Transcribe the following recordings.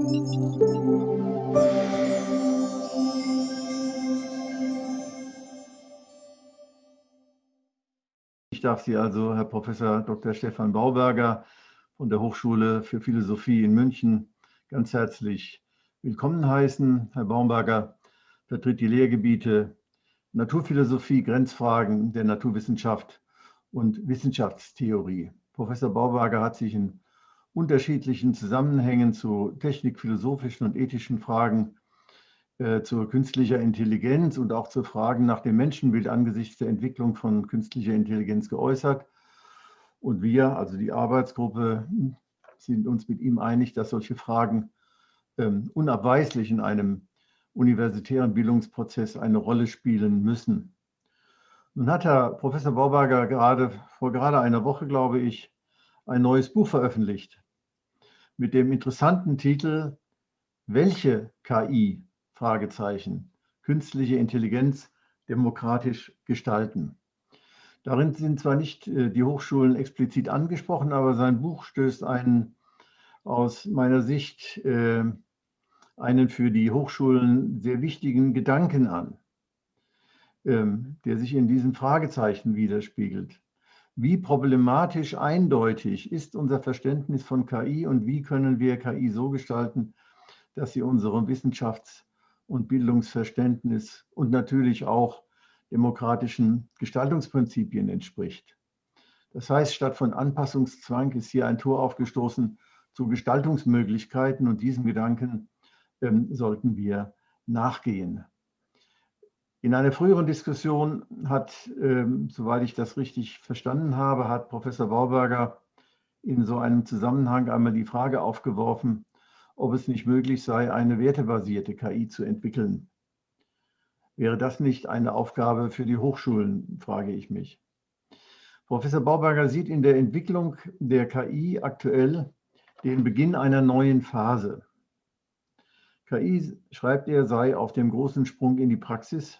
Ich darf Sie also, Herr Professor Dr. Stefan Bauberger von der Hochschule für Philosophie in München, ganz herzlich willkommen heißen. Herr Baumberger vertritt die Lehrgebiete Naturphilosophie, Grenzfragen der Naturwissenschaft und Wissenschaftstheorie. Professor Bauberger hat sich in unterschiedlichen Zusammenhängen zu technikphilosophischen und ethischen Fragen äh, zur künstlicher Intelligenz und auch zu Fragen nach dem Menschenbild angesichts der Entwicklung von künstlicher Intelligenz geäußert. Und wir, also die Arbeitsgruppe, sind uns mit ihm einig, dass solche Fragen ähm, unabweislich in einem universitären Bildungsprozess eine Rolle spielen müssen. Nun hat Herr Professor Bauberger gerade vor gerade einer Woche, glaube ich, ein neues Buch veröffentlicht mit dem interessanten Titel Welche KI Fragezeichen, künstliche Intelligenz demokratisch gestalten. Darin sind zwar nicht äh, die Hochschulen explizit angesprochen, aber sein Buch stößt einen aus meiner Sicht äh, einen für die Hochschulen sehr wichtigen Gedanken an, ähm, der sich in diesen Fragezeichen widerspiegelt. Wie problematisch eindeutig ist unser Verständnis von KI und wie können wir KI so gestalten, dass sie unserem Wissenschafts- und Bildungsverständnis und natürlich auch demokratischen Gestaltungsprinzipien entspricht. Das heißt, statt von Anpassungszwang ist hier ein Tor aufgestoßen zu Gestaltungsmöglichkeiten und diesem Gedanken ähm, sollten wir nachgehen. In einer früheren Diskussion hat, ähm, soweit ich das richtig verstanden habe, hat Professor Bauberger in so einem Zusammenhang einmal die Frage aufgeworfen, ob es nicht möglich sei, eine wertebasierte KI zu entwickeln. Wäre das nicht eine Aufgabe für die Hochschulen, frage ich mich. Professor Bauberger sieht in der Entwicklung der KI aktuell den Beginn einer neuen Phase. KI, schreibt er, sei auf dem großen Sprung in die Praxis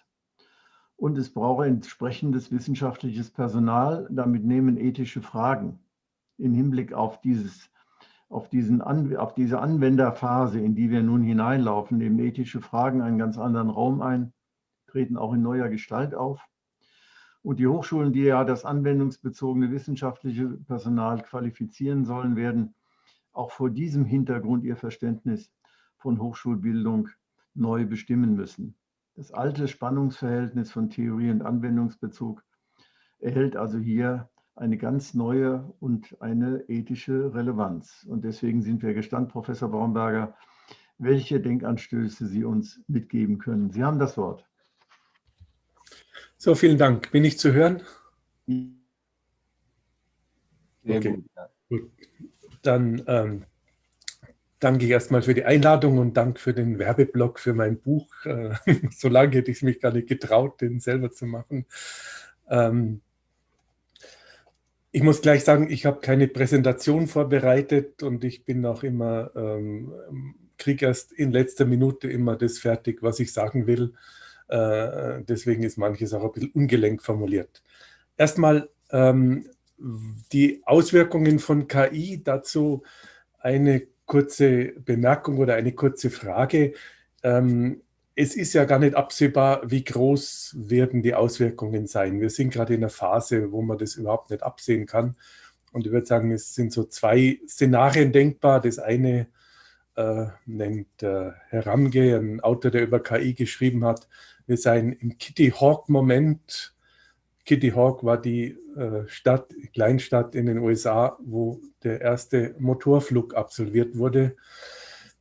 und es brauche entsprechendes wissenschaftliches Personal, damit nehmen ethische Fragen im Hinblick auf dieses auf, diesen, auf diese Anwenderphase, in die wir nun hineinlaufen, nehmen ethische Fragen einen ganz anderen Raum ein, treten auch in neuer Gestalt auf. Und die Hochschulen, die ja das anwendungsbezogene wissenschaftliche Personal qualifizieren sollen, werden auch vor diesem Hintergrund ihr Verständnis von Hochschulbildung neu bestimmen müssen. Das alte Spannungsverhältnis von Theorie und Anwendungsbezug erhält also hier eine ganz neue und eine ethische Relevanz. Und deswegen sind wir gespannt, Professor Baumberger, welche Denkanstöße Sie uns mitgeben können. Sie haben das Wort. So, vielen Dank. Bin ich zu hören? Sehr okay. gut. gut. Dann ähm, danke erstmal für die Einladung und Dank für den Werbeblock für mein Buch. Äh, so lange hätte ich mich gar nicht getraut, den selber zu machen. Ähm, ich muss gleich sagen, ich habe keine Präsentation vorbereitet und ich bin auch immer, ähm, kriege erst in letzter Minute immer das fertig, was ich sagen will. Äh, deswegen ist manches auch ein bisschen ungelenk formuliert. Erstmal ähm, die Auswirkungen von KI, dazu eine kurze Bemerkung oder eine kurze Frage. Ähm, es ist ja gar nicht absehbar, wie groß werden die Auswirkungen sein. Wir sind gerade in einer Phase, wo man das überhaupt nicht absehen kann. Und ich würde sagen, es sind so zwei Szenarien denkbar. Das eine äh, nennt äh, Herr Ramge, ein Autor, der über KI geschrieben hat, wir seien im Kitty Hawk-Moment. Kitty Hawk war die äh, Stadt, Kleinstadt in den USA, wo der erste Motorflug absolviert wurde.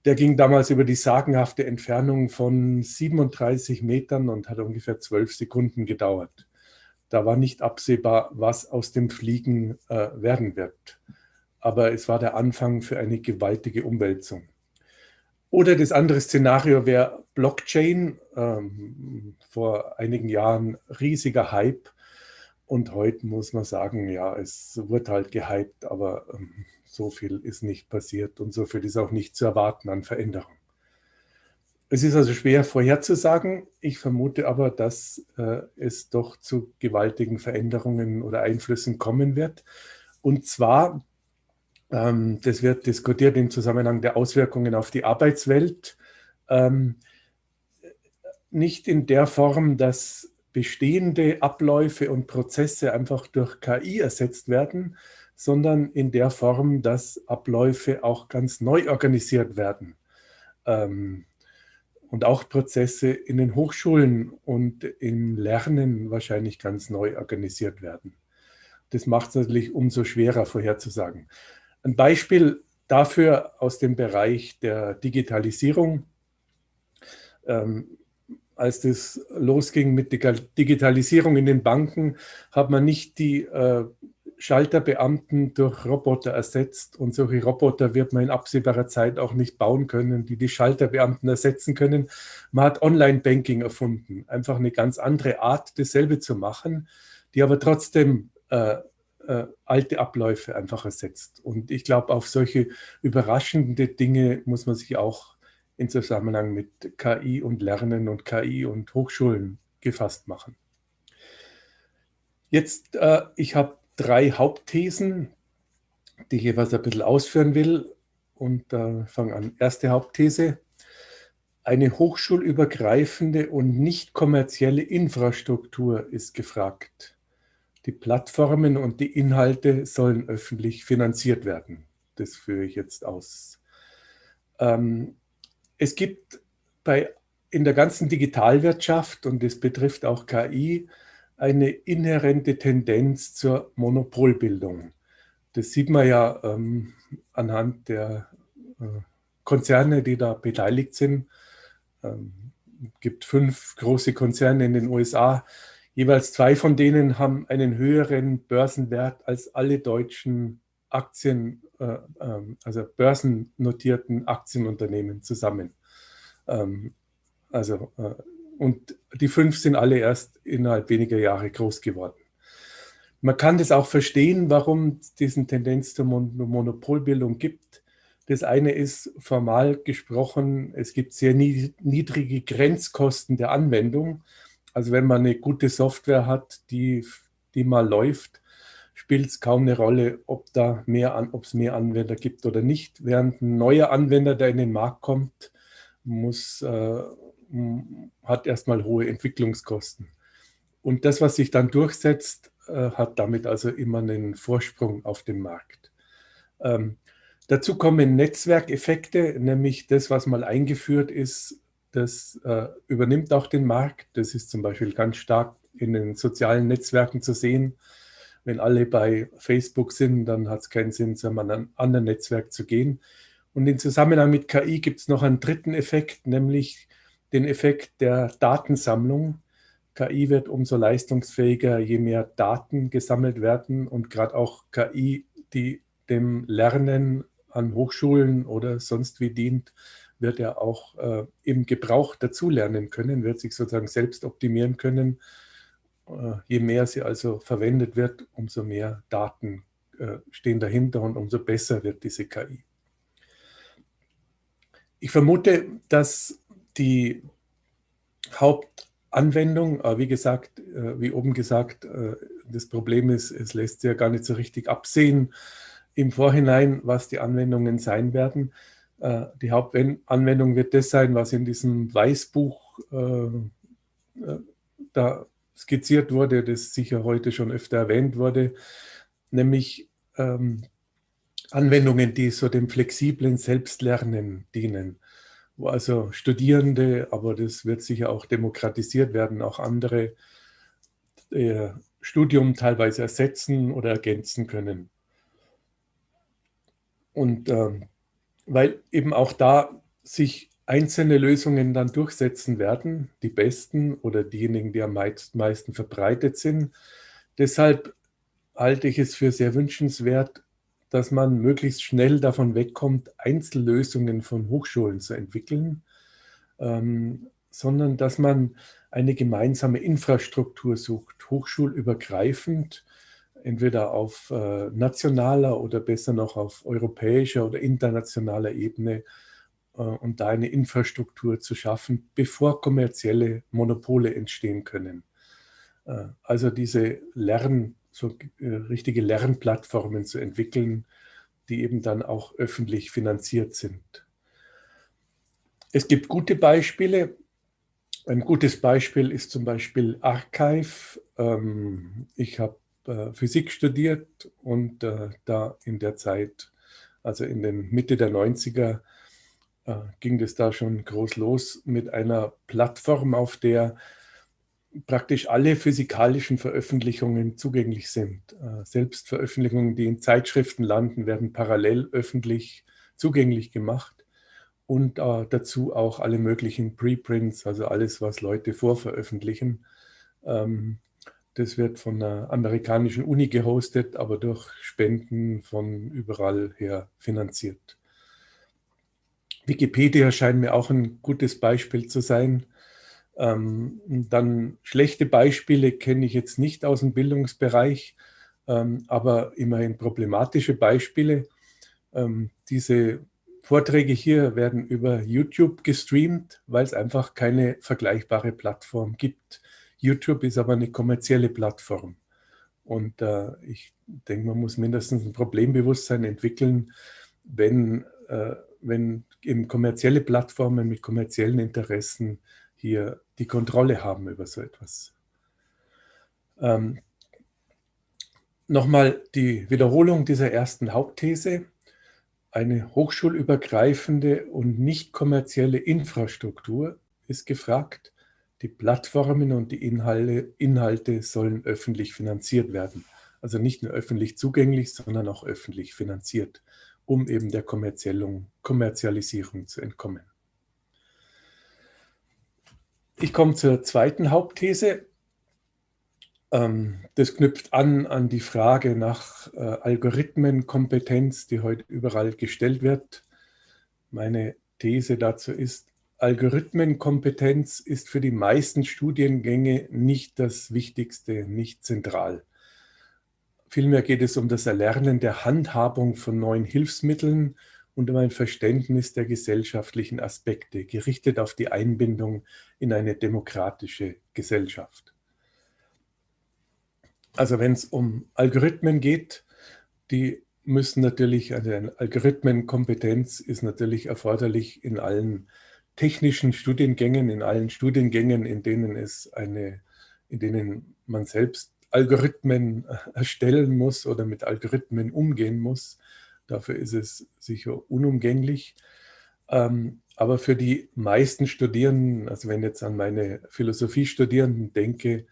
Der ging damals über die sagenhafte Entfernung von 37 Metern und hat ungefähr zwölf Sekunden gedauert. Da war nicht absehbar, was aus dem Fliegen äh, werden wird. Aber es war der Anfang für eine gewaltige Umwälzung. Oder das andere Szenario wäre Blockchain. Ähm, vor einigen Jahren riesiger Hype. Und heute muss man sagen, ja, es wird halt gehypt, aber ähm, so viel ist nicht passiert und so viel ist auch nicht zu erwarten an Veränderung. Es ist also schwer vorherzusagen. Ich vermute aber, dass äh, es doch zu gewaltigen Veränderungen oder Einflüssen kommen wird. Und zwar Ähm, das wird diskutiert im Zusammenhang der Auswirkungen auf die Arbeitswelt. Ähm, nicht in der Form, dass bestehende Abläufe und Prozesse einfach durch KI ersetzt werden, sondern in der Form, dass Abläufe auch ganz neu organisiert werden. Ähm, und auch Prozesse in den Hochschulen und im Lernen wahrscheinlich ganz neu organisiert werden. Das macht es natürlich umso schwerer vorherzusagen. Ein Beispiel dafür aus dem Bereich der Digitalisierung. Ähm, als das losging mit der Digitalisierung in den Banken, hat man nicht die äh, Schalterbeamten durch Roboter ersetzt und solche Roboter wird man in absehbarer Zeit auch nicht bauen können, die die Schalterbeamten ersetzen können. Man hat Online-Banking erfunden, einfach eine ganz andere Art, dasselbe zu machen, die aber trotzdem äh, äh, alte Abläufe einfach ersetzt. Und ich glaube, auf solche überraschende Dinge muss man sich auch in Zusammenhang mit KI und Lernen und KI und Hochschulen gefasst machen. Jetzt, äh, ich habe drei Hauptthesen, die ich jeweils ein bisschen ausführen will. Und äh, fange an. Erste Hauptthese. Eine hochschulübergreifende und nicht kommerzielle Infrastruktur ist gefragt. Die Plattformen und die Inhalte sollen öffentlich finanziert werden. Das führe ich jetzt aus. Ähm, es gibt bei, in der ganzen Digitalwirtschaft, und das betrifft auch KI, eine inhärente Tendenz zur Monopolbildung. Das sieht man ja ähm, anhand der äh, Konzerne, die da beteiligt sind. Es ähm, gibt fünf große Konzerne in den USA. Jeweils zwei von denen haben einen höheren Börsenwert als alle deutschen Aktien, äh, äh, also börsennotierten Aktienunternehmen zusammen. Ähm, also äh, und die fünf sind alle erst innerhalb weniger Jahre groß geworden. Man kann das auch verstehen, warum es diesen Tendenz zur Monopolbildung gibt. Das eine ist formal gesprochen, es gibt sehr niedrige Grenzkosten der Anwendung. Also wenn man eine gute Software hat, die, die mal läuft, spielt es kaum eine Rolle, ob da mehr an, es mehr Anwender gibt oder nicht. Während ein neuer Anwender, der in den Markt kommt, muss äh, hat erstmal hohe Entwicklungskosten. Und das, was sich dann durchsetzt, äh, hat damit also immer einen Vorsprung auf dem Markt. Ähm, dazu kommen Netzwerkeffekte, nämlich das, was mal eingeführt ist, das äh, übernimmt auch den Markt. Das ist zum Beispiel ganz stark in den sozialen Netzwerken zu sehen. Wenn alle bei Facebook sind, dann hat es keinen Sinn, zu einem anderen Netzwerk zu gehen. Und im Zusammenhang mit KI gibt es noch einen dritten Effekt, nämlich den Effekt der Datensammlung. KI wird umso leistungsfähiger, je mehr Daten gesammelt werden und gerade auch KI, die dem Lernen an Hochschulen oder sonst wie dient, wird ja auch äh, im Gebrauch dazulernen können, wird sich sozusagen selbst optimieren können. Äh, je mehr sie also verwendet wird, umso mehr Daten äh, stehen dahinter und umso besser wird diese KI. Ich vermute, dass die Hauptanwendung, wie gesagt, äh, wie oben gesagt, äh, das Problem ist, es lässt sich ja gar nicht so richtig absehen im Vorhinein, was die Anwendungen sein werden. Äh, die Hauptanwendung wird das sein, was in diesem Weißbuch da skizziert wurde, das sicher heute schon öfter erwähnt wurde, nämlich ähm, Anwendungen, die so dem flexiblen Selbstlernen dienen wo also Studierende, aber das wird sicher auch demokratisiert werden, auch andere äh, Studium teilweise ersetzen oder ergänzen können. Und äh, weil eben auch da sich einzelne Lösungen dann durchsetzen werden, die besten oder diejenigen, die am meisten verbreitet sind. Deshalb halte ich es für sehr wünschenswert, dass man möglichst schnell davon wegkommt, Einzellösungen von Hochschulen zu entwickeln, ähm, sondern dass man eine gemeinsame Infrastruktur sucht, hochschulübergreifend, entweder auf äh, nationaler oder besser noch auf europäischer oder internationaler Ebene und da eine Infrastruktur zu schaffen, bevor kommerzielle Monopole entstehen können. Äh, also diese Lern- so äh, richtige Lernplattformen zu entwickeln, die eben dann auch öffentlich finanziert sind. Es gibt gute Beispiele. Ein gutes Beispiel ist zum Beispiel Archive. Ähm, ich habe äh, Physik studiert und äh, da in der Zeit, also in den Mitte der 90er, äh, ging das da schon groß los mit einer Plattform, auf der praktisch alle physikalischen Veröffentlichungen zugänglich sind. Selbst Veröffentlichungen, die in Zeitschriften landen, werden parallel öffentlich zugänglich gemacht und dazu auch alle möglichen Preprints, also alles, was Leute vorveröffentlichen. Ähm, das wird von einer amerikanischen Uni gehostet, aber durch Spenden von überall her finanziert. Wikipedia scheint mir auch ein gutes Beispiel zu sein. Ähm, dann schlechte Beispiele kenne ich jetzt nicht aus dem Bildungsbereich, ähm, aber immerhin problematische Beispiele. Ähm, diese Vorträge hier werden über YouTube gestreamt, weil es einfach keine vergleichbare Plattform gibt. YouTube ist aber eine kommerzielle Plattform. Und äh, ich denke, man muss mindestens ein Problembewusstsein entwickeln, wenn, äh, wenn eben kommerzielle Plattformen mit kommerziellen Interessen hier die Kontrolle haben über so etwas. Ähm, Nochmal die Wiederholung dieser ersten Hauptthese. Eine hochschulübergreifende und nicht kommerzielle Infrastruktur ist gefragt, die Plattformen und die Inhalte, Inhalte sollen öffentlich finanziert werden. Also nicht nur öffentlich zugänglich, sondern auch öffentlich finanziert, um eben der Kommerzialisierung zu entkommen. Ich komme zur zweiten Hauptthese. Ähm, das knüpft an an die Frage nach äh, Algorithmenkompetenz, die heute überall gestellt wird. Meine These dazu ist, Algorithmenkompetenz ist für die meisten Studiengänge nicht das Wichtigste, nicht zentral. Vielmehr geht es um das Erlernen der Handhabung von neuen Hilfsmitteln und um ein Verständnis der gesellschaftlichen Aspekte, gerichtet auf die Einbindung in eine demokratische Gesellschaft. Also wenn es um Algorithmen geht, die müssen natürlich, also eine Algorithmenkompetenz ist natürlich erforderlich in allen technischen Studiengängen, in allen Studiengängen, in denen es eine, in denen man selbst Algorithmen erstellen muss oder mit Algorithmen umgehen muss. Dafür ist es sicher unumgänglich. Ähm, aber für die meisten Studierenden, also wenn ich jetzt an meine Philosophiestudierenden denke,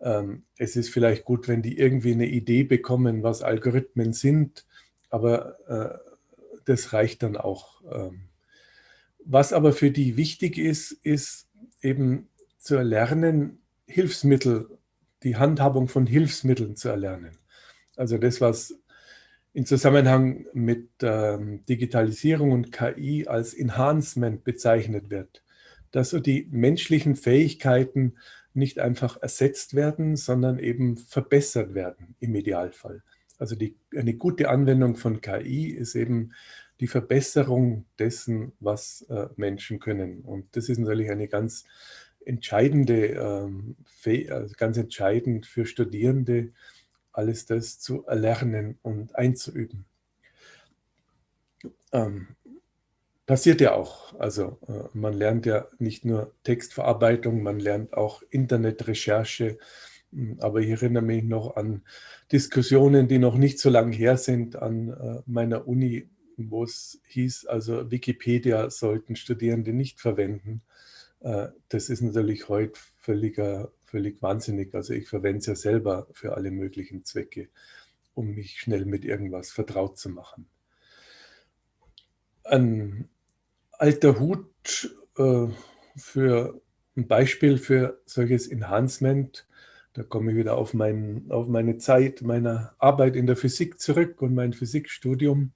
ähm, es ist vielleicht gut, wenn die irgendwie eine Idee bekommen, was Algorithmen sind, aber äh, das reicht dann auch. Ähm, was aber für die wichtig ist, ist eben zu erlernen, Hilfsmittel, die Handhabung von Hilfsmitteln zu erlernen. Also das, was in Zusammenhang mit ähm, Digitalisierung und KI als Enhancement bezeichnet wird, dass so die menschlichen Fähigkeiten nicht einfach ersetzt werden, sondern eben verbessert werden im Idealfall. Also die, eine gute Anwendung von KI ist eben die Verbesserung dessen, was äh, Menschen können. Und das ist natürlich eine ganz entscheidende, ähm, also ganz entscheidend für Studierende, alles das zu erlernen und einzuüben. Ähm, passiert ja auch. Also äh, man lernt ja nicht nur Textverarbeitung, man lernt auch Internetrecherche. Hm, aber ich erinnere mich noch an Diskussionen, die noch nicht so lange her sind, an äh, meiner Uni wo es hieß, also Wikipedia sollten Studierende nicht verwenden. Äh, das ist natürlich heute völliger, völlig wahnsinnig. Also ich verwende es ja selber für alle möglichen Zwecke, um mich schnell mit irgendwas vertraut zu machen. Ein alter Hut äh, für ein Beispiel für solches Enhancement, da komme ich wieder auf, mein, auf meine Zeit meiner Arbeit in der Physik zurück und mein Physikstudium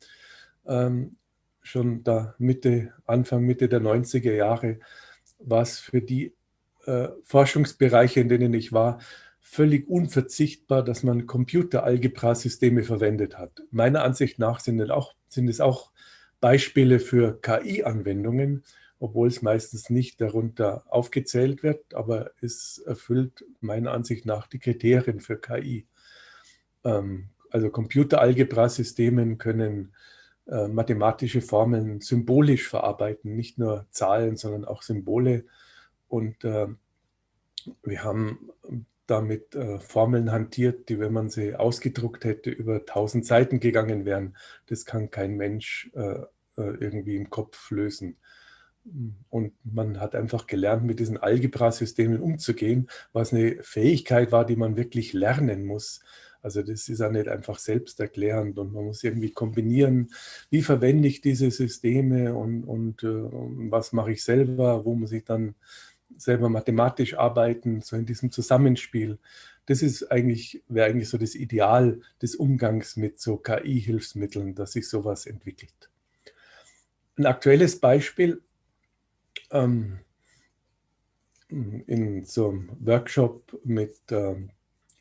ähm, schon da Mitte, Anfang, Mitte der 90er Jahre, war es für die äh, Forschungsbereiche, in denen ich war, völlig unverzichtbar, dass man Computeralgebra-Systeme verwendet hat. Meiner Ansicht nach sind, auch, sind es auch Beispiele für KI-Anwendungen, obwohl es meistens nicht darunter aufgezählt wird, aber es erfüllt meiner Ansicht nach die Kriterien für KI. Ähm, also Computeralgebra-Systemen können äh, mathematische Formeln symbolisch verarbeiten, nicht nur Zahlen, sondern auch Symbole. Und äh, wir haben damit äh, Formeln hantiert, die, wenn man sie ausgedruckt hätte, über tausend Seiten gegangen wären. Das kann kein Mensch äh, äh, irgendwie im Kopf lösen. Und man hat einfach gelernt, mit diesen Algebra-Systemen umzugehen, was eine Fähigkeit war, die man wirklich lernen muss. Also das ist ja nicht einfach selbsterklärend und man muss irgendwie kombinieren, wie verwende ich diese Systeme und, und äh, was mache ich selber, wo muss ich dann selber mathematisch arbeiten, so in diesem Zusammenspiel. Das ist eigentlich, wäre eigentlich so das Ideal des Umgangs mit so KI-Hilfsmitteln, dass sich sowas entwickelt. Ein aktuelles Beispiel ähm, in so einem Workshop mit ähm,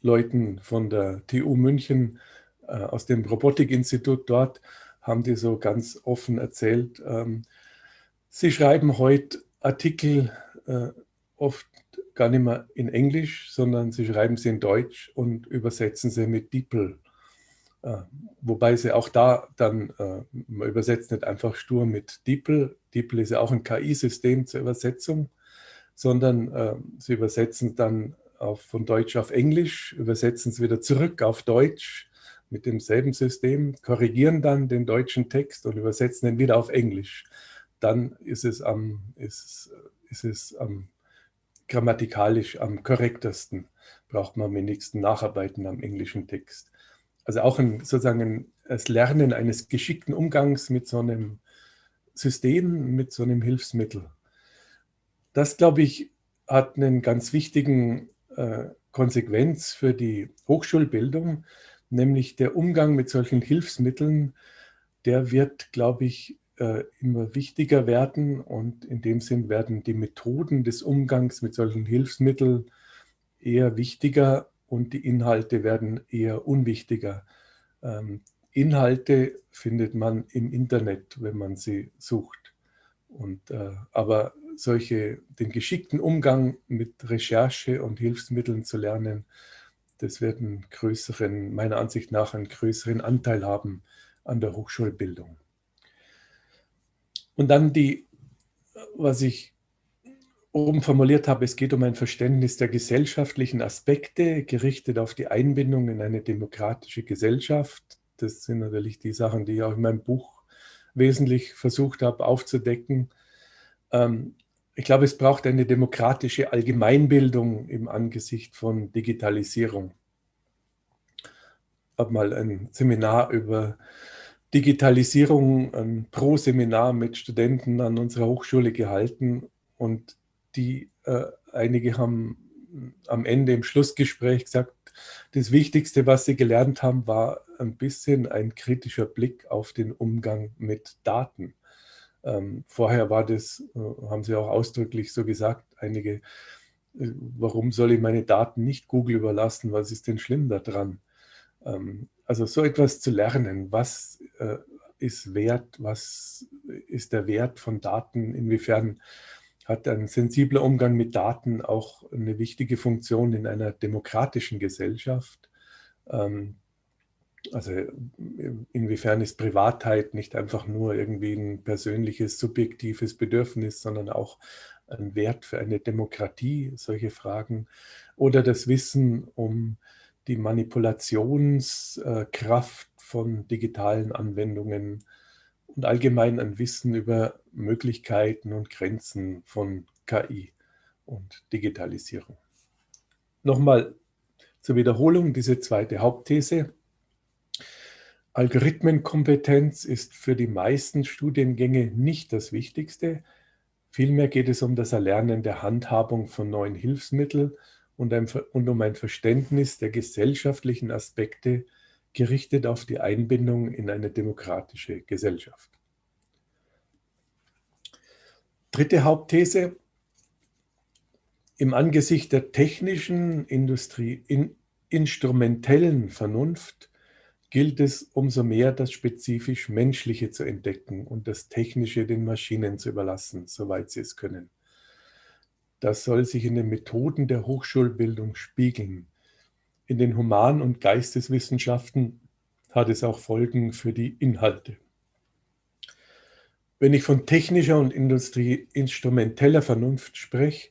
Leuten von der TU München äh, aus dem Robotikinstitut dort haben die so ganz offen erzählt, ähm, sie schreiben heute Artikel äh, oft gar nicht mehr in Englisch, sondern sie schreiben sie in Deutsch und übersetzen sie mit DeepL. Äh, wobei sie auch da dann, äh, man übersetzt nicht einfach stur mit DeepL, DeepL ist ja auch ein KI-System zur Übersetzung, sondern äh, sie übersetzen dann auf, von Deutsch auf Englisch, übersetzen es wieder zurück auf Deutsch mit demselben System, korrigieren dann den deutschen Text und übersetzen ihn wieder auf Englisch. Dann ist es am, ist, ist es am grammatikalisch am korrektesten, braucht man am wenigsten Nacharbeiten am englischen Text. Also auch ein, sozusagen das Lernen eines geschickten Umgangs mit so einem System, mit so einem Hilfsmittel. Das, glaube ich, hat einen ganz wichtigen Konsequenz für die Hochschulbildung, nämlich der Umgang mit solchen Hilfsmitteln, der wird, glaube ich, äh, immer wichtiger werden und in dem Sinn werden die Methoden des Umgangs mit solchen Hilfsmitteln eher wichtiger und die Inhalte werden eher unwichtiger. Ähm, Inhalte findet man im Internet, wenn man sie sucht. Und, äh, aber solche, den geschickten Umgang mit Recherche und Hilfsmitteln zu lernen, das wird einen größeren, meiner Ansicht nach einen größeren Anteil haben an der Hochschulbildung. Und dann die, was ich oben formuliert habe, es geht um ein Verständnis der gesellschaftlichen Aspekte, gerichtet auf die Einbindung in eine demokratische Gesellschaft. Das sind natürlich die Sachen, die ich auch in meinem Buch wesentlich versucht habe aufzudecken. Ähm, ich glaube, es braucht eine demokratische Allgemeinbildung im Angesicht von Digitalisierung. Ich habe mal ein Seminar über Digitalisierung, ein Pro-Seminar mit Studenten an unserer Hochschule gehalten und die, äh, einige haben am Ende im Schlussgespräch gesagt, das Wichtigste, was sie gelernt haben, war ein bisschen ein kritischer Blick auf den Umgang mit Daten. Ähm, vorher war das, äh, haben Sie auch ausdrücklich so gesagt, einige, äh, warum soll ich meine Daten nicht Google überlassen? Was ist denn schlimm daran? Ähm, also so etwas zu lernen, was äh, ist wert, was ist der Wert von Daten, inwiefern hat ein sensibler Umgang mit Daten auch eine wichtige Funktion in einer demokratischen Gesellschaft. Ähm, also inwiefern ist Privatheit nicht einfach nur irgendwie ein persönliches, subjektives Bedürfnis, sondern auch ein Wert für eine Demokratie, solche Fragen. Oder das Wissen um die Manipulationskraft von digitalen Anwendungen und allgemein ein Wissen über Möglichkeiten und Grenzen von KI und Digitalisierung. Nochmal zur Wiederholung diese zweite Hauptthese. Algorithmenkompetenz ist für die meisten Studiengänge nicht das Wichtigste. Vielmehr geht es um das Erlernen der Handhabung von neuen Hilfsmitteln und, und um ein Verständnis der gesellschaftlichen Aspekte, gerichtet auf die Einbindung in eine demokratische Gesellschaft. Dritte Hauptthese. Im Angesicht der technischen, Industrie, in, instrumentellen Vernunft gilt es umso mehr, das spezifisch Menschliche zu entdecken und das Technische den Maschinen zu überlassen, soweit sie es können. Das soll sich in den Methoden der Hochschulbildung spiegeln. In den Human- und Geisteswissenschaften hat es auch Folgen für die Inhalte. wenn ich von technischer und industrieinstrumenteller Vernunft spreche,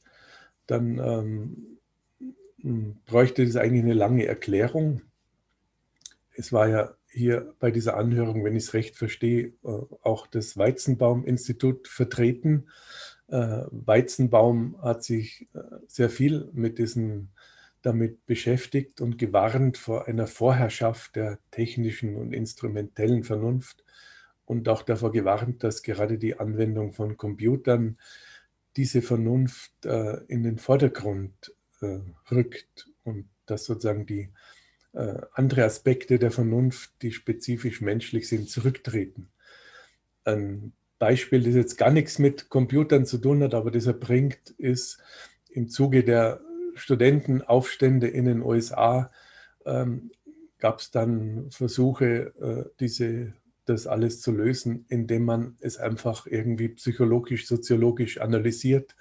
dann ähm, bräuchte es eigentlich eine lange Erklärung. Es war ja hier bei dieser Anhörung, wenn ich es recht verstehe, äh, auch das Weizenbaum-Institut vertreten. Äh, Weizenbaum hat sich äh, sehr viel mit diesen damit beschäftigt und gewarnt vor einer Vorherrschaft der technischen und instrumentellen Vernunft und auch davor gewarnt, dass gerade die Anwendung von Computern diese Vernunft in den Vordergrund rückt und dass sozusagen die andere Aspekte der Vernunft, die spezifisch menschlich sind, zurücktreten. Ein Beispiel, das jetzt gar nichts mit Computern zu tun hat, aber das er bringt, ist im Zuge der Studentenaufstände in den USA ähm, gab es dann Versuche, äh, diese, das alles zu lösen, indem man es einfach irgendwie psychologisch, soziologisch analysiert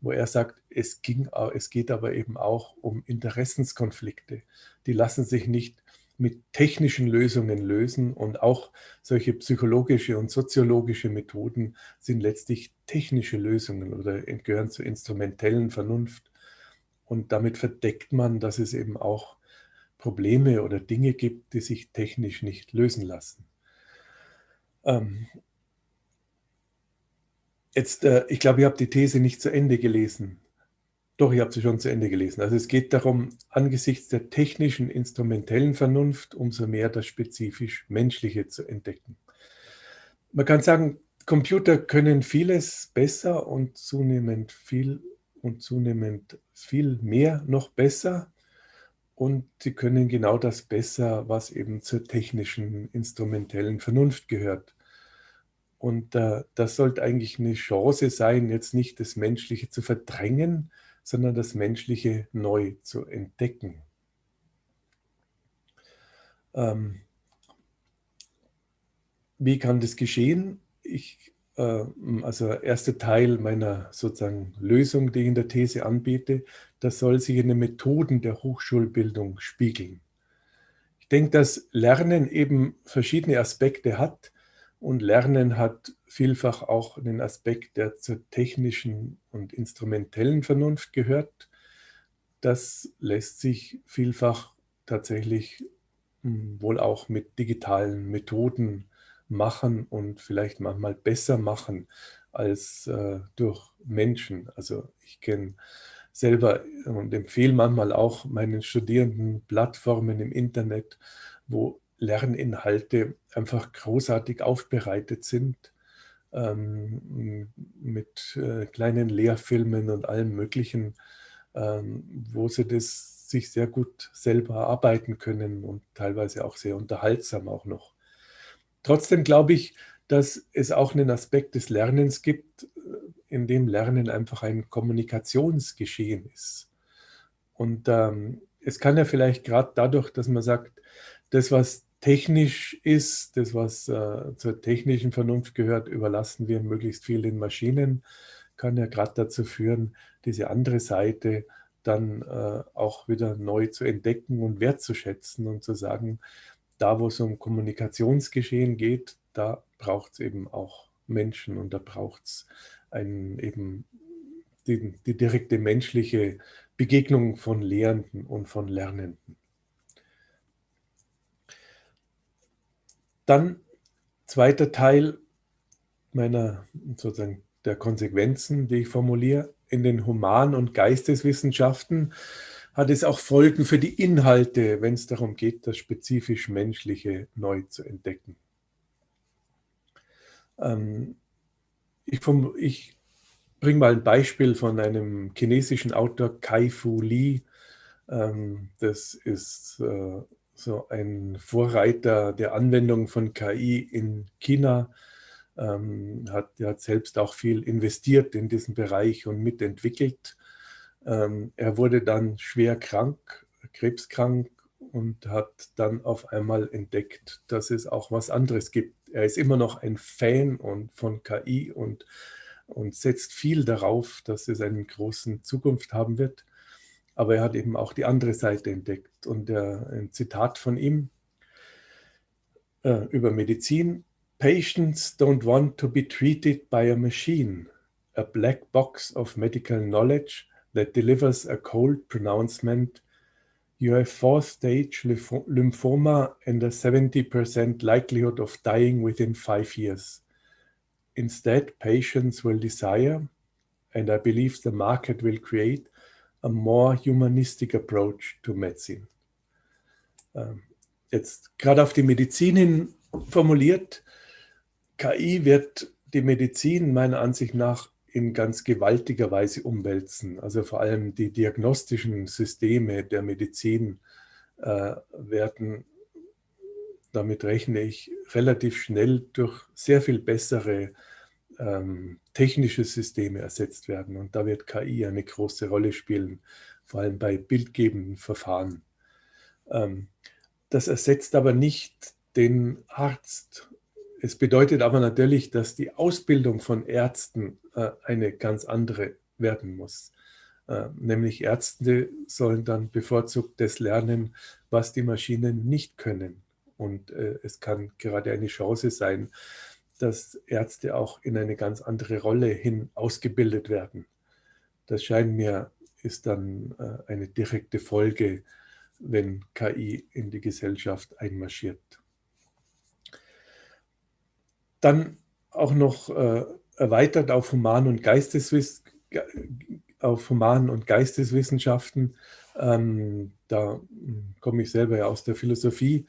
wo er sagt, es, ging, es geht aber eben auch um Interessenskonflikte. Die lassen sich nicht mit technischen Lösungen lösen und auch solche psychologische und soziologische Methoden sind letztlich technische Lösungen oder gehören zur instrumentellen Vernunft. Und damit verdeckt man, dass es eben auch Probleme oder Dinge gibt, die sich technisch nicht lösen lassen. Ähm, Jetzt, äh, ich glaube, ihr habt die These nicht zu Ende gelesen. Doch, ihr habt sie schon zu Ende gelesen. Also es geht darum, angesichts der technischen, instrumentellen Vernunft umso mehr das spezifisch Menschliche zu entdecken. Man kann sagen, Computer können vieles besser und zunehmend viel und zunehmend viel mehr noch besser. Und sie können genau das besser, was eben zur technischen, instrumentellen Vernunft gehört. Und äh, das sollte eigentlich eine Chance sein, jetzt nicht das Menschliche zu verdrängen, sondern das Menschliche neu zu entdecken. Ähm, wie kann das geschehen? Ich, äh, also erster Teil meiner sozusagen Lösung, die ich in der These anbiete, das soll sich in den Methoden der Hochschulbildung spiegeln. Ich denke, dass Lernen eben verschiedene Aspekte hat und Lernen hat vielfach auch den Aspekt, der zur technischen und instrumentellen Vernunft gehört. Das lässt sich vielfach tatsächlich hm, wohl auch mit digitalen Methoden machen und vielleicht manchmal besser machen als äh, durch Menschen. Also ich kenne selber und empfehle manchmal auch meinen Studierenden Plattformen im Internet, wo Lerninhalte einfach großartig aufbereitet sind, ähm, mit äh, kleinen Lehrfilmen und allem Möglichen, ähm, wo sie das sich sehr gut selber arbeiten können und teilweise auch sehr unterhaltsam auch noch. Trotzdem glaube ich, dass es auch einen Aspekt des Lernens gibt, äh, in dem Lernen einfach ein Kommunikationsgeschehen ist. Und ähm, es kann ja vielleicht gerade dadurch, dass man sagt, das, was technisch ist, das, was äh, zur technischen Vernunft gehört, überlassen wir möglichst viel den Maschinen, kann ja gerade dazu führen, diese andere Seite dann äh, auch wieder neu zu entdecken und wertzuschätzen und zu sagen, da wo es um Kommunikationsgeschehen geht, da braucht es eben auch Menschen und da braucht es eben die, die direkte menschliche Begegnung von Lehrenden und von Lernenden. Dann zweiter Teil meiner sozusagen der Konsequenzen, die ich formuliere. In den Human- und Geisteswissenschaften hat es auch Folgen für die Inhalte, wenn es darum geht, das spezifisch Menschliche neu zu entdecken. Ähm, ich, ich bringe mal ein Beispiel von einem chinesischen Autor, Kai Fu Li. Ähm, das ist äh, so ein Vorreiter der Anwendung von KI in China, ähm, hat, hat selbst auch viel investiert in diesen Bereich und mitentwickelt. Ähm, er wurde dann schwer krank, krebskrank und hat dann auf einmal entdeckt, dass es auch was anderes gibt. Er ist immer noch ein Fan und von KI und, und setzt viel darauf, dass es eine große Zukunft haben wird. Aber er hat eben auch die andere Seite entdeckt. Und der, ein Zitat von ihm äh, über Medizin. Patients don't want to be treated by a machine, a black box of medical knowledge that delivers a cold pronouncement you have fourth-stage lymphoma and a 70% likelihood of dying within five years. Instead, patients will desire, and I believe the market will create, a more humanistic approach to medicine. Ähm, jetzt gerade auf die Medizin hin formuliert, KI wird die Medizin meiner Ansicht nach in ganz gewaltiger Weise umwälzen. Also vor allem die diagnostischen Systeme der Medizin äh, werden, damit rechne ich, relativ schnell durch sehr viel bessere ähm, technische Systeme ersetzt werden. Und da wird KI eine große Rolle spielen, vor allem bei bildgebenden Verfahren. Ähm, das ersetzt aber nicht den Arzt es bedeutet aber natürlich, dass die Ausbildung von Ärzten äh, eine ganz andere werden muss. Äh, nämlich Ärzte sollen dann bevorzugt das lernen, was die Maschinen nicht können. Und äh, es kann gerade eine Chance sein, dass Ärzte auch in eine ganz andere Rolle hin ausgebildet werden. Das scheint mir, ist dann äh, eine direkte Folge, wenn KI in die Gesellschaft einmarschiert. Dann auch noch äh, erweitert auf Human- und, Geisteswiss auf Human und Geisteswissenschaften. Ähm, da hm, komme ich selber ja aus der Philosophie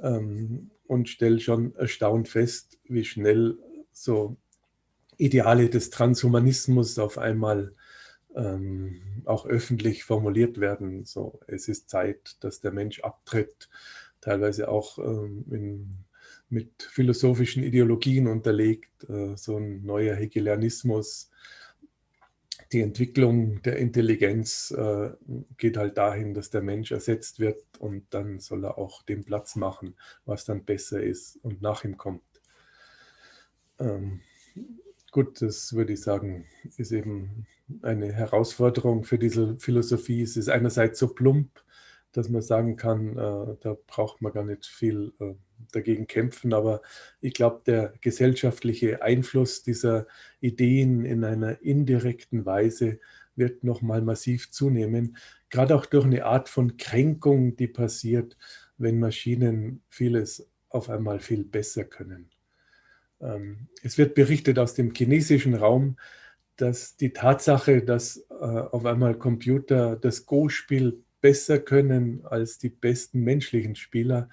ähm, und stelle schon erstaunt fest, wie schnell so Ideale des Transhumanismus auf einmal ähm, auch öffentlich formuliert werden. So, es ist Zeit, dass der Mensch abtritt, teilweise auch ähm, in mit philosophischen Ideologien unterlegt, äh, so ein neuer Hegelianismus. Die Entwicklung der Intelligenz äh, geht halt dahin, dass der Mensch ersetzt wird und dann soll er auch den Platz machen, was dann besser ist und nach ihm kommt. Ähm, gut, das würde ich sagen, ist eben eine Herausforderung für diese Philosophie. Es ist einerseits so plump, dass man sagen kann, äh, da braucht man gar nicht viel äh, dagegen kämpfen. Aber ich glaube, der gesellschaftliche Einfluss dieser Ideen in einer indirekten Weise wird nochmal massiv zunehmen. Gerade auch durch eine Art von Kränkung, die passiert, wenn Maschinen vieles auf einmal viel besser können. Ähm, es wird berichtet aus dem chinesischen Raum, dass die Tatsache, dass äh, auf einmal Computer das Go-Spiel besser können als die besten menschlichen Spieler,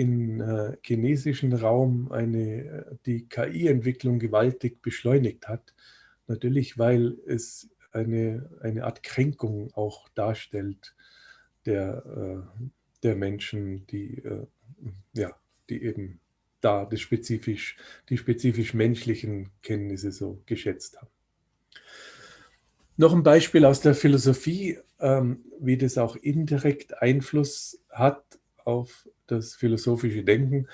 im äh, chinesischen Raum eine, äh, die KI-Entwicklung gewaltig beschleunigt hat. Natürlich, weil es eine, eine Art Kränkung auch darstellt der, äh, der Menschen, die, äh, ja, die eben da das spezifisch, die spezifisch menschlichen Kenntnisse so geschätzt haben. Noch ein Beispiel aus der Philosophie, ähm, wie das auch indirekt Einfluss hat auf das philosophische Denken.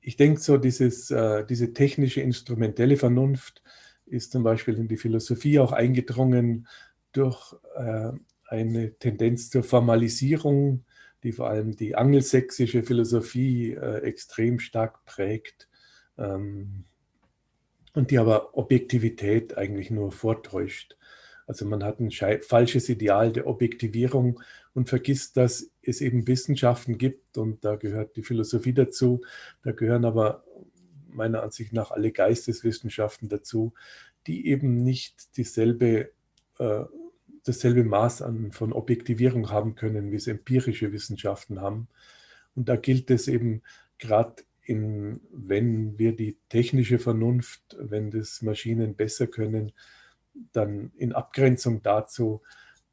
Ich denke so, dieses, äh, diese technische, instrumentelle Vernunft ist zum Beispiel in die Philosophie auch eingedrungen durch äh, eine Tendenz zur Formalisierung, die vor allem die angelsächsische Philosophie äh, extrem stark prägt ähm, und die aber Objektivität eigentlich nur vortäuscht. Also man hat ein falsches Ideal der Objektivierung und vergisst, dass es eben Wissenschaften gibt und da gehört die Philosophie dazu, da gehören aber meiner Ansicht nach alle Geisteswissenschaften dazu, die eben nicht dieselbe, äh, dasselbe Maß an, von Objektivierung haben können, wie es empirische Wissenschaften haben. Und da gilt es eben gerade in, wenn wir die technische Vernunft, wenn das Maschinen besser können, dann in Abgrenzung dazu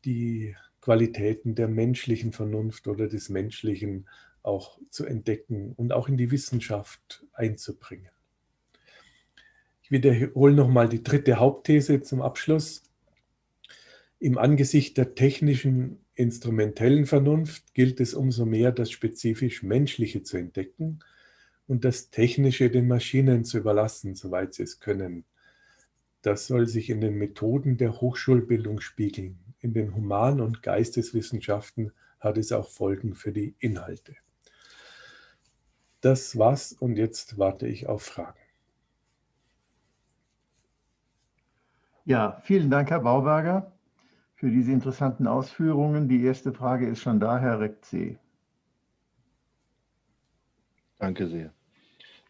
die Qualitäten der menschlichen Vernunft oder des Menschlichen auch zu entdecken und auch in die Wissenschaft einzubringen. Ich wiederhole nochmal die dritte Hauptthese zum Abschluss. Im Angesicht der technischen instrumentellen Vernunft gilt es umso mehr, das spezifisch Menschliche zu entdecken und das Technische den Maschinen zu überlassen, soweit sie es können. Das soll sich in den Methoden der Hochschulbildung spiegeln. In den Human- und Geisteswissenschaften hat es auch Folgen für die Inhalte. Das war's und jetzt warte ich auf Fragen. Ja, vielen Dank, Herr Bauberger, für diese interessanten Ausführungen. Die erste Frage ist schon da, Herr Rektsee. Danke sehr.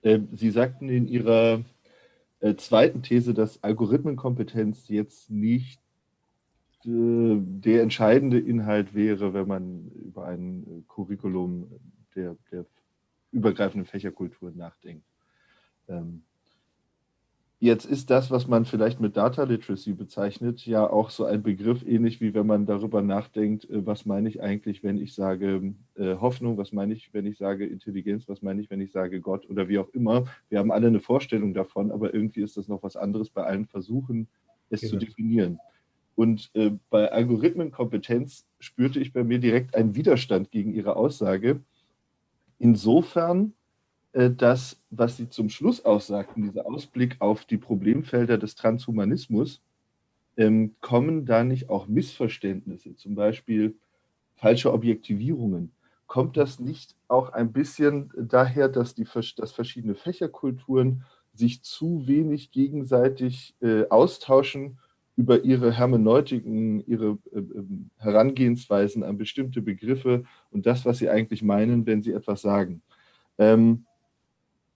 Äh, Sie sagten in Ihrer äh, zweiten These, dass Algorithmenkompetenz jetzt nicht äh, der entscheidende Inhalt wäre, wenn man über ein Curriculum der, der übergreifenden Fächerkultur nachdenkt. Ähm, Jetzt ist das, was man vielleicht mit Data Literacy bezeichnet, ja auch so ein Begriff, ähnlich wie wenn man darüber nachdenkt, äh, was meine ich eigentlich, wenn ich sage äh, Hoffnung, was meine ich, wenn ich sage Intelligenz, was meine ich, wenn ich sage Gott oder wie auch immer. Wir haben alle eine Vorstellung davon, aber irgendwie ist das noch was anderes bei allen Versuchen, es genau. zu definieren. Und äh, bei Algorithmenkompetenz spürte ich bei mir direkt einen Widerstand gegen Ihre Aussage. Insofern, das, was Sie zum Schluss aussagten, dieser Ausblick auf die Problemfelder des Transhumanismus, ähm, kommen da nicht auch Missverständnisse, zum Beispiel falsche Objektivierungen? Kommt das nicht auch ein bisschen daher, dass, die, dass verschiedene Fächerkulturen sich zu wenig gegenseitig äh, austauschen über ihre Hermeneutiken, ihre äh, ähm, Herangehensweisen an bestimmte Begriffe und das, was sie eigentlich meinen, wenn sie etwas sagen? Ähm,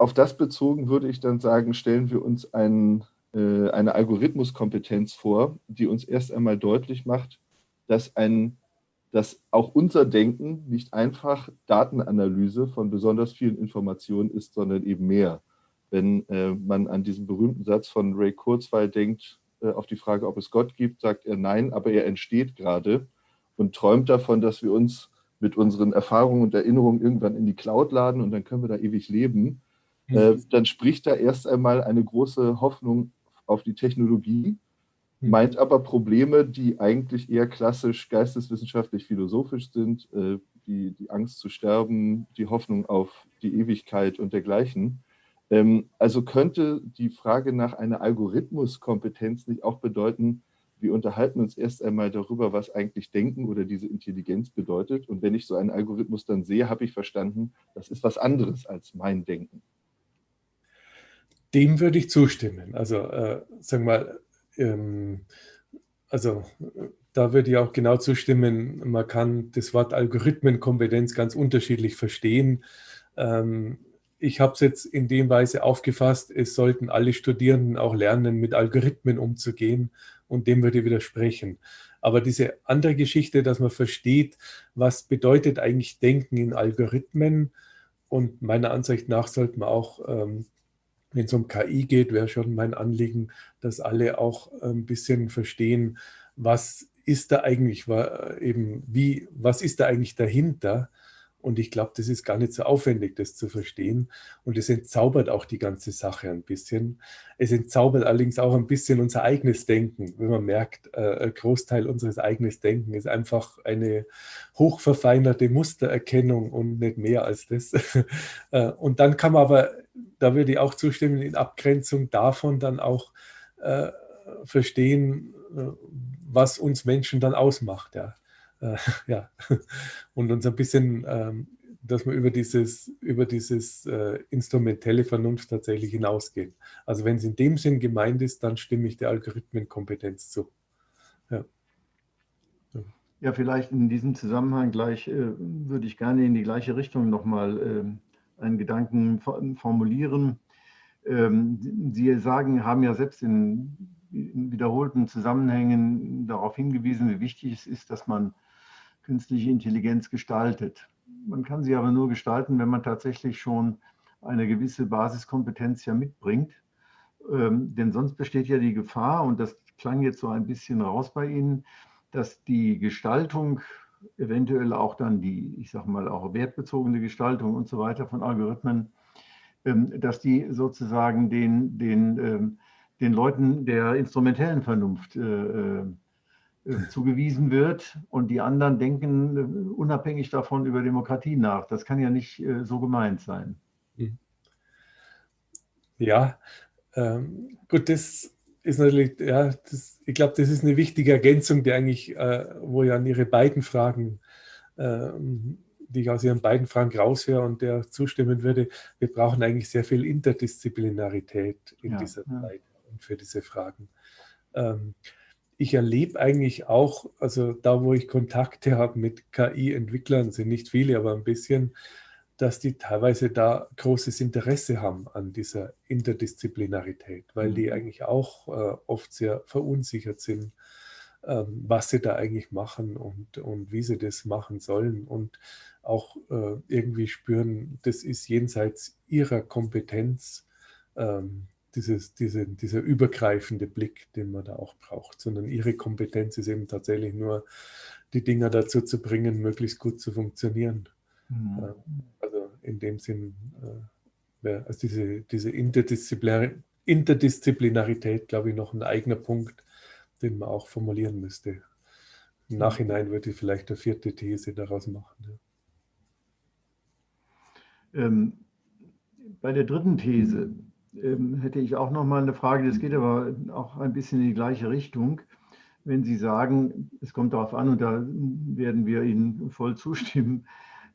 auf das bezogen würde ich dann sagen, stellen wir uns ein, äh, eine Algorithmuskompetenz vor, die uns erst einmal deutlich macht, dass, ein, dass auch unser Denken nicht einfach Datenanalyse von besonders vielen Informationen ist, sondern eben mehr. Wenn äh, man an diesen berühmten Satz von Ray Kurzweil denkt, äh, auf die Frage, ob es Gott gibt, sagt er nein, aber er entsteht gerade und träumt davon, dass wir uns mit unseren Erfahrungen und Erinnerungen irgendwann in die Cloud laden und dann können wir da ewig leben. Äh, mhm. dann spricht da erst einmal eine große Hoffnung auf die Technologie, mhm. meint aber Probleme, die eigentlich eher klassisch geisteswissenschaftlich-philosophisch sind, äh, die, die Angst zu sterben, die Hoffnung auf die Ewigkeit und dergleichen. Ähm, also könnte die Frage nach einer Algorithmuskompetenz nicht auch bedeuten, wir unterhalten uns erst einmal darüber, was eigentlich Denken oder diese Intelligenz bedeutet. Und wenn ich so einen Algorithmus dann sehe, habe ich verstanden, das ist was anderes als mein Denken. Dem würde ich zustimmen. Also, äh, sagen wir mal, ähm, also da würde ich auch genau zustimmen, man kann das Wort Algorithmenkompetenz ganz unterschiedlich verstehen. Ähm, ich habe es jetzt in dem Weise aufgefasst, es sollten alle Studierenden auch lernen, mit Algorithmen umzugehen und dem würde ich widersprechen. Aber diese andere Geschichte, dass man versteht, was bedeutet eigentlich Denken in Algorithmen und meiner Ansicht nach sollte man auch ähm, wenn es um KI geht, wäre schon mein Anliegen, dass alle auch ein bisschen verstehen, was ist da eigentlich, eben wie, was ist da eigentlich dahinter? Und ich glaube, das ist gar nicht so aufwendig, das zu verstehen. Und es entzaubert auch die ganze Sache ein bisschen. Es entzaubert allerdings auch ein bisschen unser eigenes Denken, wenn man merkt, äh, ein Großteil unseres eigenen Denken ist einfach eine hochverfeinerte Mustererkennung und nicht mehr als das. Äh, und dann kann man aber da würde ich auch zustimmen, in Abgrenzung davon dann auch äh, verstehen, was uns Menschen dann ausmacht. Ja. Äh, ja. Und uns ein bisschen, ähm, dass wir über dieses, über dieses äh, instrumentelle Vernunft tatsächlich hinausgehen. Also wenn es in dem Sinn gemeint ist, dann stimme ich der Algorithmenkompetenz zu. Ja. Ja, vielleicht in diesem Zusammenhang gleich äh, würde ich gerne in die gleiche Richtung nochmal äh, einen Gedanken formulieren. Ähm, Sie sagen, haben ja selbst in, wiederholten Zusammenhängen darauf hingewiesen, wie wichtig es ist, dass man künstliche Intelligenz gestaltet. Man kann sie aber nur gestalten, wenn man tatsächlich schon eine gewisse Basiskompetenz ja mitbringt. Ähm, denn sonst besteht ja die Gefahr, und das klang jetzt so ein bisschen raus bei Ihnen, dass die Gestaltung eventuell auch dann die, ich sage mal, auch wertbezogene Gestaltung und so weiter von Algorithmen, ähm, dass die sozusagen den, den, ähm, den Leuten der instrumentellen Vernunft äh, äh, zugewiesen wird und die anderen denken äh, unabhängig davon über Demokratie nach. Das kann ja nicht so gemeint sein. Hm. Ja, ähm, gut, das ist natürlich, ja, das, ich glaube, das ist eine wichtige Ergänzung, die eigentlich, äh, wo ja an Ihre beiden Fragen, äh, die ich aus Ihren beiden Fragen raushöre und der zustimmen würde, wir brauchen eigentlich sehr viel Interdisziplinarität in ja, dieser ja. Zeit und für diese Fragen. ähm, ich erlebe eigentlich auch, also da, wo ich Kontakte habe mit KI-Entwicklern, sind nicht viele, aber ein bisschen, dass die teilweise da großes Interesse haben an dieser Interdisziplinarität, weil mhm. die eigentlich auch äh, oft sehr verunsichert sind, ähm, was sie da eigentlich machen und, und wie sie das machen sollen und auch äh, irgendwie spüren, das ist jenseits ihrer Kompetenz. Ähm, dieses, diese, dieser übergreifende Blick, den man da auch braucht, sondern ihre Kompetenz ist eben tatsächlich nur, die Dinger dazu zu bringen, möglichst gut zu funktionieren. Mhm. Ähm, also in dem Sinn, äh, also diese, diese Interdisziplinar Interdisziplinarität, glaube ich, noch ein eigener Punkt, den man auch formulieren müsste. Im Nachhinein würde ich vielleicht eine vierte These daraus machen. Ja. Ähm, bei der dritten These, hätte ich auch noch mal eine Frage, das geht aber auch ein bisschen in die gleiche Richtung. Wenn Sie sagen, es kommt darauf an, und da werden wir Ihnen voll zustimmen,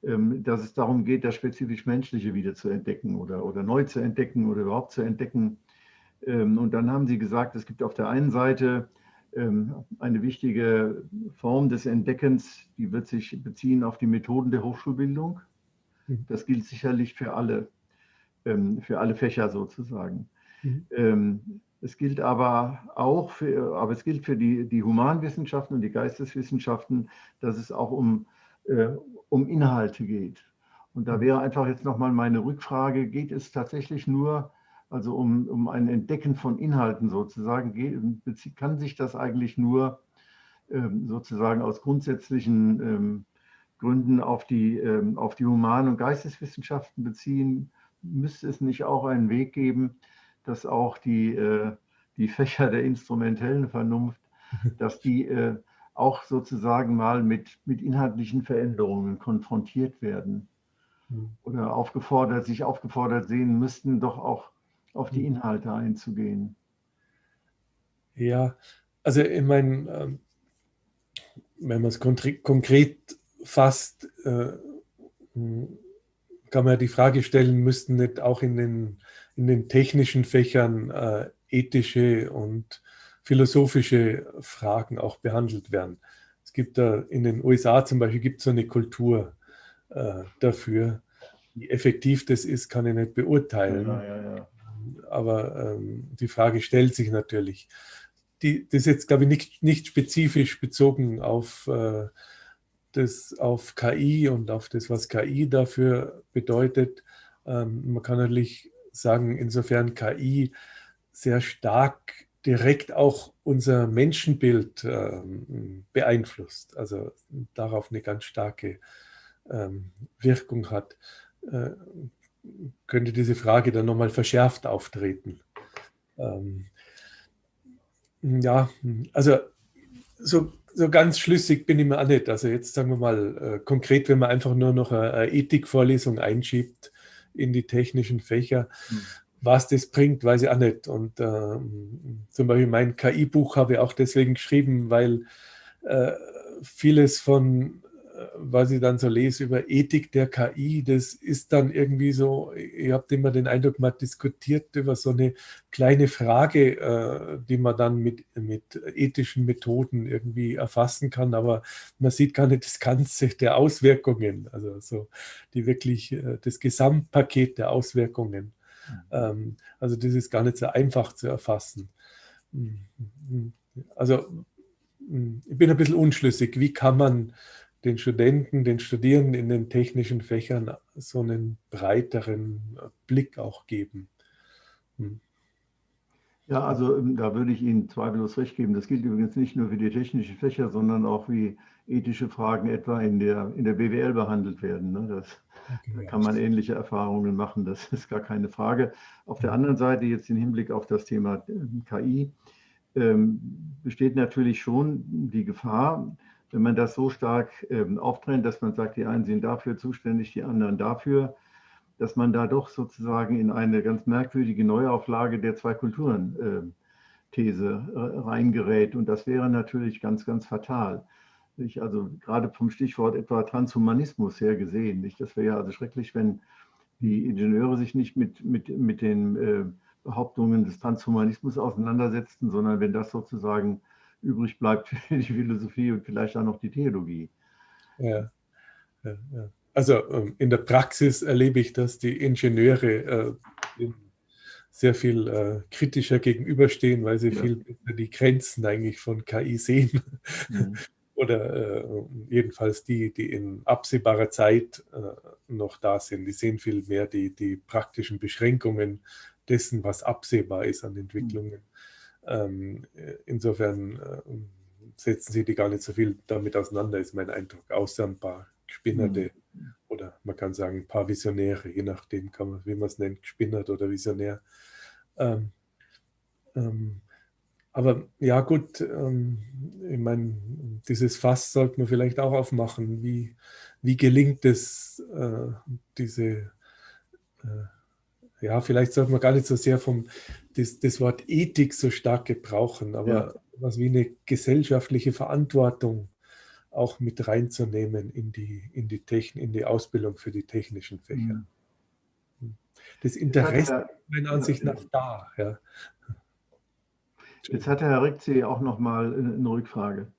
ähm, dass es darum geht, das spezifisch Menschliche wieder zu entdecken oder, oder neu zu entdecken oder überhaupt zu entdecken. Ähm, und dann haben Sie gesagt, es gibt auf der einen Seite eine wichtige Form des Entdeckens, die wird sich beziehen auf die Methoden der Hochschulbildung. Mhm. Das gilt sicherlich für alle ähm, für alle Fächer sozusagen. Mhm. Ähm, es gilt aber auch für, aber es gilt für die, die Humanwissenschaften und die Geisteswissenschaften, dass es auch um, äh, um Inhalte geht. Und da mhm. wäre einfach jetzt nochmal meine Rückfrage, geht es tatsächlich nur, also um, um ein Entdecken von Inhalten sozusagen, geht, kann sich das eigentlich nur ähm, sozusagen aus grundsätzlichen ähm, Gründen auf die, ähm, auf die Human- und Geisteswissenschaften beziehen? Müsste es nicht auch einen Weg geben, dass auch die, äh, die Fächer der instrumentellen Vernunft, dass die äh, auch sozusagen mal mit, mit inhaltlichen Veränderungen konfrontiert werden hm. oder aufgefordert, sich aufgefordert sehen müssten, doch auch auf die hm. Inhalte einzugehen. Ja, also ich meine, ähm, wenn man es konkret fasst, äh, kann man ja die Frage stellen, müssten nicht auch in den, in den technischen Fächern äh, ethische und philosophische Fragen auch behandelt werden. Es gibt da in den USA zum Beispiel gibt so eine Kultur äh, dafür. Wie effektiv das ist, kann ich nicht beurteilen. Ja, ja, ja. Aber ähm, die Frage stellt sich natürlich. Die, das ist jetzt, glaube ich, nicht, nicht spezifisch bezogen auf äh, das auf KI und auf das, was KI dafür bedeutet. Ähm, man kann natürlich sagen, insofern KI sehr stark direkt auch unser Menschenbild ähm, beeinflusst, also darauf eine ganz starke ähm, Wirkung hat, äh, könnte diese Frage dann nochmal verschärft auftreten. Ähm, ja, also so so ganz schlüssig bin ich mir auch nicht. Also jetzt sagen wir mal äh, konkret, wenn man einfach nur noch eine, eine Ethikvorlesung einschiebt in die technischen Fächer, mhm. was das bringt, weiß ich auch nicht. Und äh, zum Beispiel mein KI-Buch habe ich auch deswegen geschrieben, weil äh, vieles von was ich dann so lese über Ethik der KI, das ist dann irgendwie so, ihr habt immer den Eindruck, man diskutiert über so eine kleine Frage, äh, die man dann mit, mit ethischen Methoden irgendwie erfassen kann, aber man sieht gar nicht das Ganze der Auswirkungen, also so die wirklich, äh, das Gesamtpaket der Auswirkungen. Mhm. also das ist gar nicht so einfach zu erfassen. Mhm. Also ich bin ein bisschen unschlüssig, wie kann man den Studenten, den Studierenden in den technischen Fächern so einen breiteren Blick auch geben. Hm. Ja, also ähm, da würde ich Ihnen zweifellos recht geben. Das gilt übrigens nicht nur für die technischen Fächer, sondern auch wie ethische Fragen etwa in der, in der BWL behandelt werden. Ne? Das, da kann man ähnliche Erfahrungen machen, das ist gar keine Frage. Auf der anderen Seite jetzt im Hinblick auf das Thema ähm, KI ähm, besteht natürlich schon die Gefahr, wenn man das so stark ähm, auftrennt, dass man sagt, die einen sind dafür zuständig, die anderen dafür, dass man da doch sozusagen in eine ganz merkwürdige Neuauflage der zwei Kulturen äh, äh, reingerät. Und das wäre natürlich ganz, ganz fatal. Ich, also gerade vom Stichwort etwa Transhumanismus her gesehen. Nicht? Das wäre ja also schrecklich, wenn die Ingenieure sich nicht mit, mit, mit den äh, Behauptungen des Transhumanismus auseinandersetzen, sondern wenn das sozusagen übrig bleibt für die Philosophie und vielleicht auch noch die Theologie. Ja, ja, ja. Also ähm, in der Praxis erlebe ich, dass die Ingenieure äh, sehr viel äh, kritischer gegenüberstehen, weil sie ja. viel die Grenzen eigentlich von KI sehen. Mhm. Oder äh, jedenfalls die, die in absehbarer Zeit noch da sind. Die sehen viel mehr die, die praktischen Beschränkungen dessen, was absehbar ist an Entwicklungen. Ähm, insofern äh, setzen sie die gar nicht so viel damit auseinander, ist mein Eindruck, außer ein paar Gespinnerte mhm. oder man kann sagen ein paar Visionäre, je nachdem, kann man, wie man es nennt, gespinnert oder Visionär. Ähm, ähm, aber ja gut, ähm, ich meine, dieses Fass sollte man vielleicht auch aufmachen. Wie, wie gelingt es, äh, diese äh, ja, vielleicht sollte man gar nicht so sehr vom, das, das Wort Ethik so stark gebrauchen, aber ja. was wie eine gesellschaftliche Verantwortung auch mit reinzunehmen in die, in die, Techn in die Ausbildung für die technischen Fächer. Mhm. Das Interesse ist meiner Ansicht nach da. Ja. Jetzt hat der Herr Rixi auch noch mal eine Rückfrage.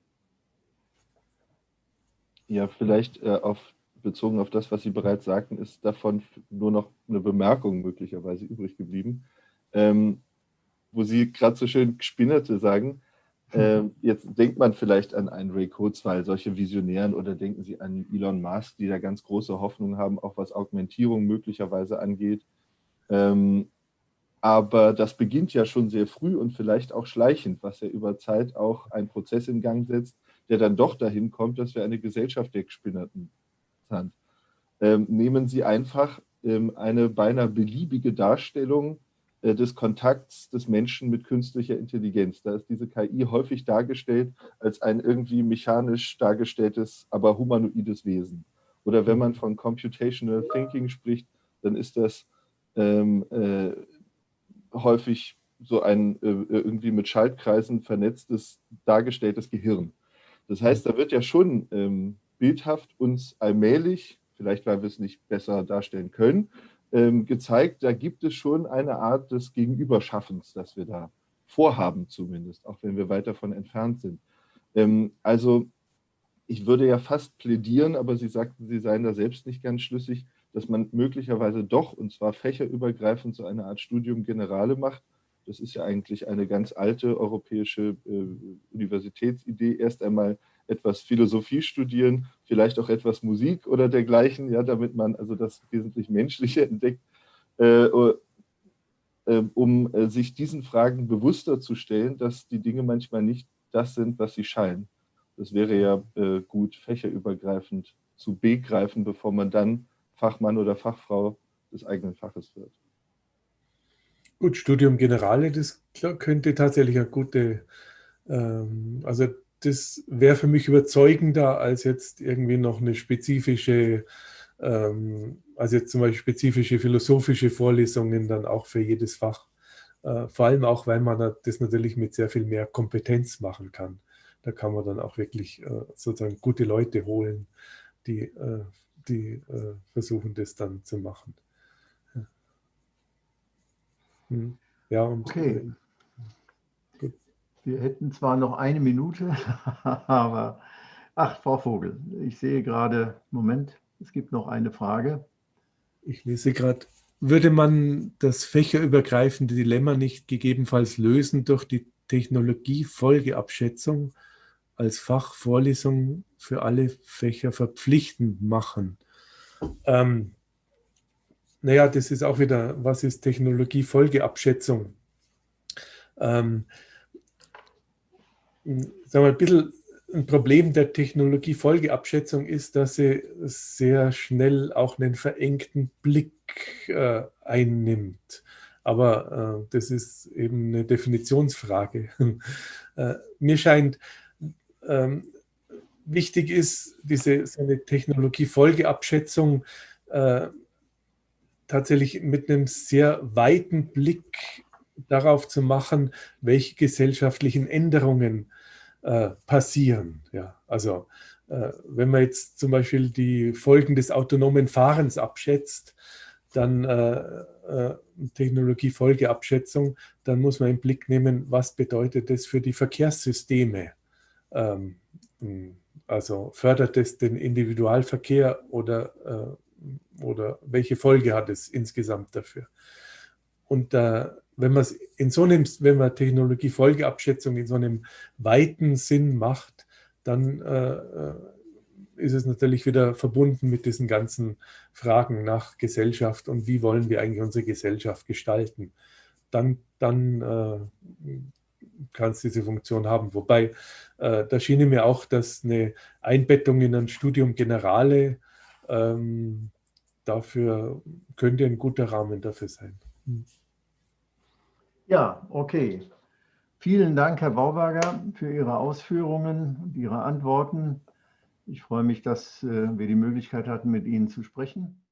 Ja, vielleicht äh, auf bezogen auf das, was Sie bereits sagten, ist davon nur noch eine Bemerkung möglicherweise übrig geblieben, ähm, wo Sie gerade so schön Gespinnerte sagen. Ähm, jetzt denkt man vielleicht an einen Ray Kurzweil, solche Visionären, oder denken Sie an Elon Musk, die da ganz große Hoffnung haben, auch was Augmentierung möglicherweise angeht. Ähm, aber das beginnt ja schon sehr früh und vielleicht auch schleichend, was ja über Zeit auch einen Prozess in Gang setzt, der dann doch dahin kommt, dass wir eine Gesellschaft der Gespinnerten interessant. Ähm, nehmen Sie einfach ähm, eine beinahe beliebige Darstellung äh, des Kontakts des Menschen mit künstlicher Intelligenz. Da ist diese KI häufig dargestellt als ein irgendwie mechanisch dargestelltes, aber humanoides Wesen. Oder wenn man von Computational Thinking spricht, dann ist das ähm, äh, häufig so ein äh, irgendwie mit Schaltkreisen vernetztes, dargestelltes Gehirn. Das heißt, da wird ja schon ähm, bildhaft uns allmählich, vielleicht weil wir es nicht besser darstellen können, ähm, gezeigt, da gibt es schon eine Art des Gegenüberschaffens, das wir da vorhaben zumindest, auch wenn wir weit davon entfernt sind. Ähm, also ich würde ja fast plädieren, aber Sie sagten, Sie seien da selbst nicht ganz schlüssig, dass man möglicherweise doch, und zwar fächerübergreifend, so eine Art Studium Generale macht. Das ist ja eigentlich eine ganz alte europäische äh, Universitätsidee, erst einmal etwas Philosophie studieren, vielleicht auch etwas Musik oder dergleichen, ja, damit man also das wesentlich Menschliche entdeckt, äh, äh, um äh, sich diesen Fragen bewusster zu stellen, dass die Dinge manchmal nicht das sind, was sie scheinen. Das wäre ja äh, gut, fächerübergreifend zu begreifen, bevor man dann Fachmann oder Fachfrau des eigenen Faches wird. Gut, Studium Generale, das könnte tatsächlich eine gute, ähm, also das wäre für mich überzeugender als jetzt irgendwie noch eine spezifische, ähm, also jetzt zum Beispiel spezifische philosophische Vorlesungen dann auch für jedes Fach. Äh, vor allem auch, weil man das natürlich mit sehr viel mehr Kompetenz machen kann. Da kann man dann auch wirklich äh, sozusagen gute Leute holen, die, äh, die äh, versuchen, das dann zu machen. Ja, hm. ja und okay. Wir hätten zwar noch eine Minute, aber ach, Frau Vogel, ich sehe gerade, Moment, es gibt noch eine Frage. Ich lese gerade, würde man das fächerübergreifende Dilemma nicht gegebenenfalls lösen durch die Technologiefolgeabschätzung als Fachvorlesung für alle Fächer verpflichtend machen? Ähm, naja, das ist auch wieder, was ist Technologiefolgeabschätzung? Ähm, sagen wir, ein bisschen ein Problem der Technologiefolgeabschätzung ist, dass sie sehr schnell auch einen verengten Blick äh, einnimmt. Aber äh, das ist eben eine Definitionsfrage. äh, mir scheint, ähm, wichtig ist, diese so eine Technologiefolgeabschätzung äh, tatsächlich mit einem sehr weiten Blick darauf zu machen, welche gesellschaftlichen Änderungen äh, passieren. Ja, also äh, wenn man jetzt zum Beispiel die Folgen des autonomen Fahrens abschätzt, dann äh, äh, Technologiefolgeabschätzung, dann muss man im Blick nehmen, was bedeutet das für die Verkehrssysteme. Ähm, also fördert es den Individualverkehr oder, äh, oder welche Folge hat es insgesamt dafür? Und äh, wenn man in so einem, wenn man Technologiefolgeabschätzung in so einem weiten Sinn macht, dann äh, äh, ist es natürlich wieder verbunden mit diesen ganzen Fragen nach Gesellschaft und wie wollen wir eigentlich unsere Gesellschaft gestalten. Dann, dann äh, kann es diese Funktion haben. Wobei, äh, da schien mir auch, dass eine Einbettung in ein Studium Generale ähm, dafür könnte ein guter Rahmen dafür sein. Hm. Ja, okay. Vielen Dank, Herr Bauberger, für Ihre Ausführungen und Ihre Antworten. Ich freue mich, dass äh, wir die Möglichkeit hatten, mit Ihnen zu sprechen.